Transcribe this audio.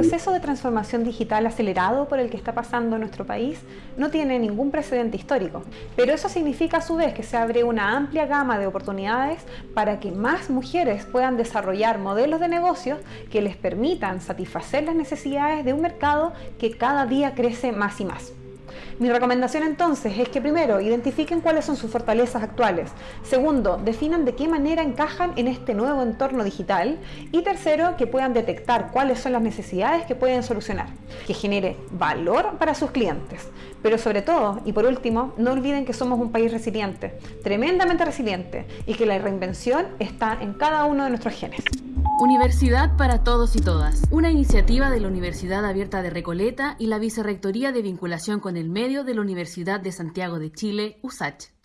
proceso de transformación digital acelerado por el que está pasando nuestro país no tiene ningún precedente histórico, pero eso significa a su vez que se abre una amplia gama de oportunidades para que más mujeres puedan desarrollar modelos de negocios que les permitan satisfacer las necesidades de un mercado que cada día crece más y más. Mi recomendación entonces es que primero identifiquen cuáles son sus fortalezas actuales, segundo, definan de qué manera encajan en este nuevo entorno digital y tercero, que puedan detectar cuáles son las necesidades que pueden solucionar, que genere valor para sus clientes. Pero sobre todo, y por último, no olviden que somos un país resiliente, tremendamente resiliente, y que la reinvención está en cada uno de nuestros genes. Universidad para Todos y Todas, una iniciativa de la Universidad Abierta de Recoleta y la Vicerrectoría de Vinculación con el Medio de la Universidad de Santiago de Chile, USACH.